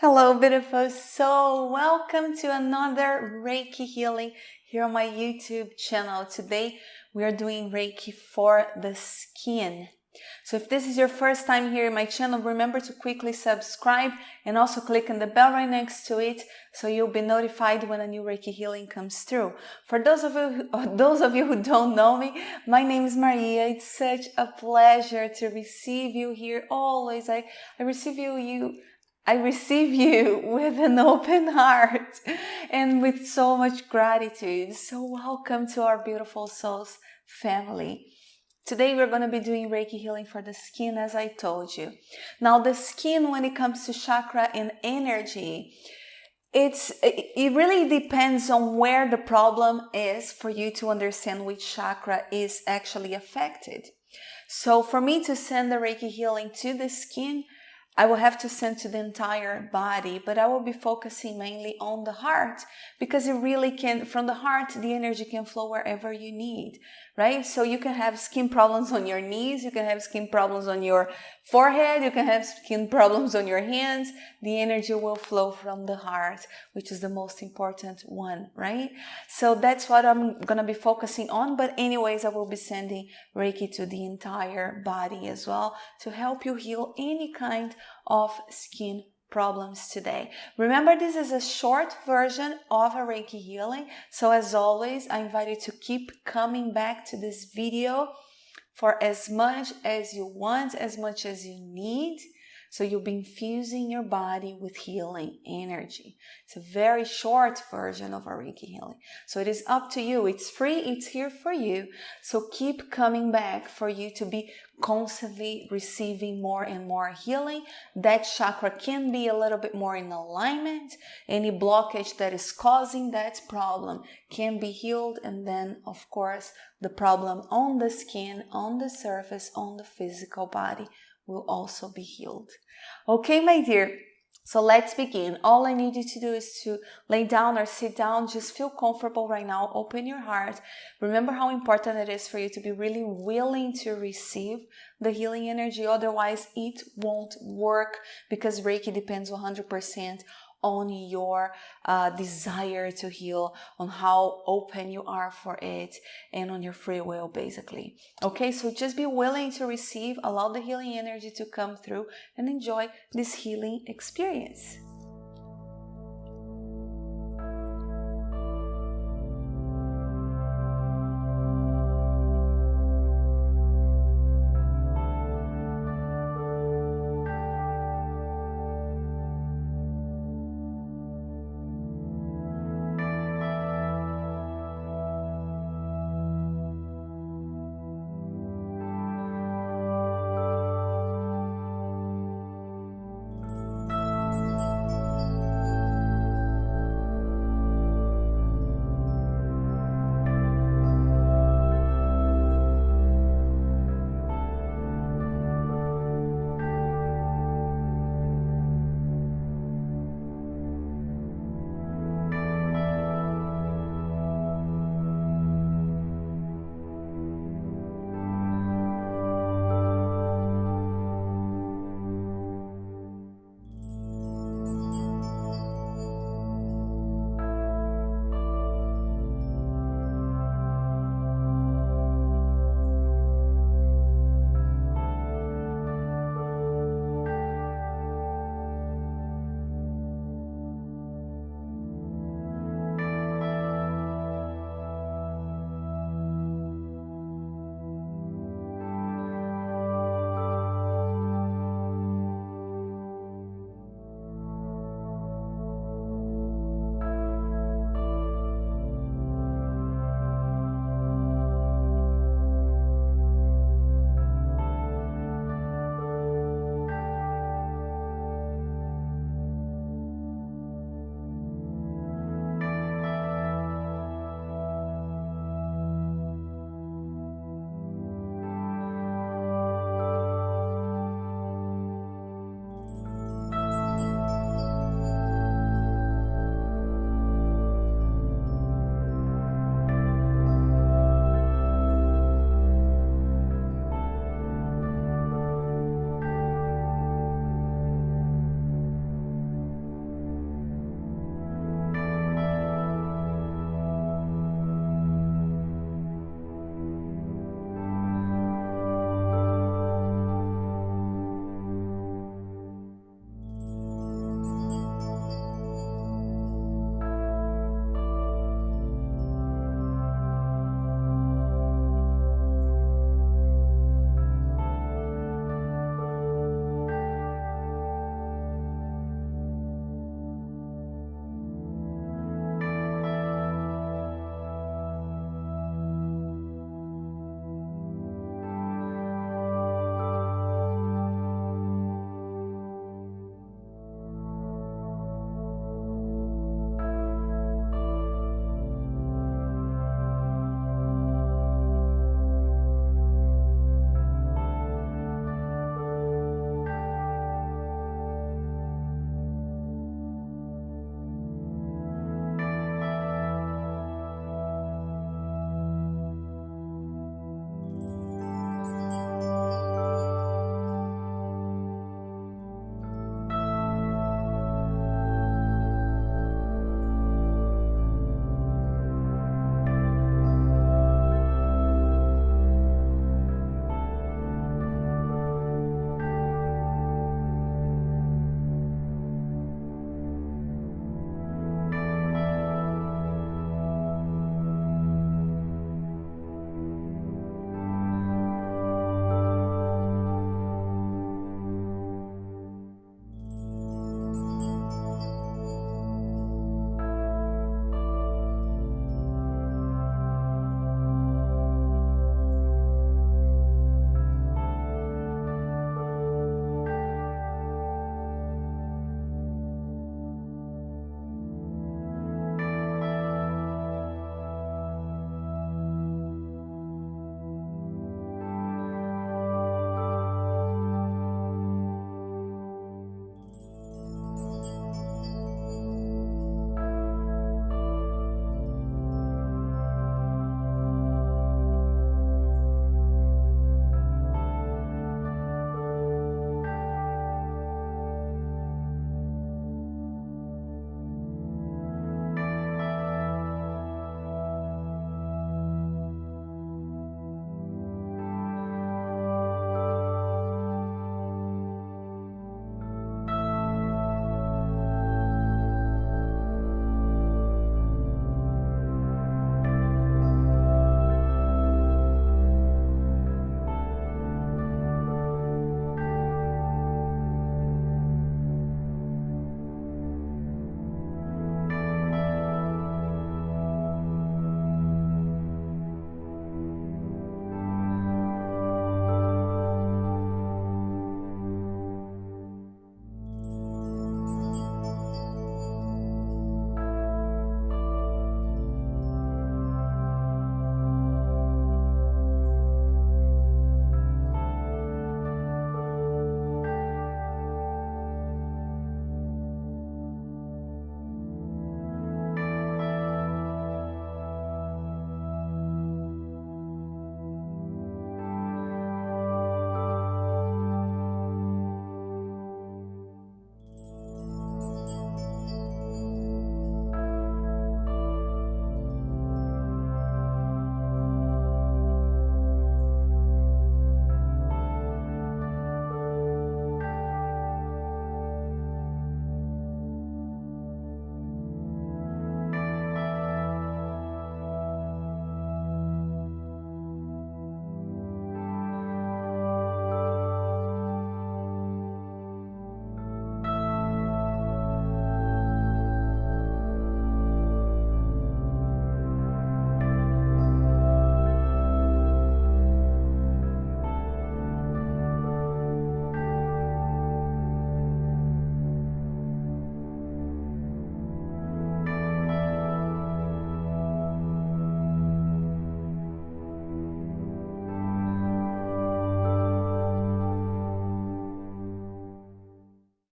Hello, beautiful soul. Welcome to another Reiki healing here on my YouTube channel. Today we are doing Reiki for the skin. So if this is your first time here in my channel, remember to quickly subscribe and also click on the bell right next to it so you'll be notified when a new Reiki healing comes through. For those of you who, those of you who don't know me, my name is Maria. It's such a pleasure to receive you here always. I, I receive you you I receive you with an open heart and with so much gratitude. So welcome to our beautiful souls family. Today we're going to be doing Reiki healing for the skin as I told you. Now the skin when it comes to chakra and energy, it's it really depends on where the problem is for you to understand which chakra is actually affected. So for me to send the Reiki healing to the skin, I will have to send to the entire body, but I will be focusing mainly on the heart because it really can, from the heart, the energy can flow wherever you need, right? So you can have skin problems on your knees, you can have skin problems on your forehead, you can have skin problems on your hands. The energy will flow from the heart, which is the most important one, right? So that's what I'm to be focusing on. But anyways, I will be sending Reiki to the entire body as well to help you heal any kind of skin problems today. Remember, this is a short version of a Reiki healing. So as always, I invite you to keep coming back to this video for as much as you want, as much as you need. So you'll be infusing your body with healing energy. It's a very short version of a Reiki healing. So it is up to you. It's free. It's here for you. So keep coming back for you to be constantly receiving more and more healing. That chakra can be a little bit more in alignment. Any blockage that is causing that problem can be healed. And then, of course, the problem on the skin, on the surface, on the physical body will also be healed. Okay, my dear. So let's begin. All I need you to do is to lay down or sit down. Just feel comfortable right now. Open your heart. Remember how important it is for you to be really willing to receive the healing energy. Otherwise, it won't work because Reiki depends 100% on your uh, desire to heal, on how open you are for it, and on your free will, basically. Okay, so just be willing to receive, allow the healing energy to come through, and enjoy this healing experience.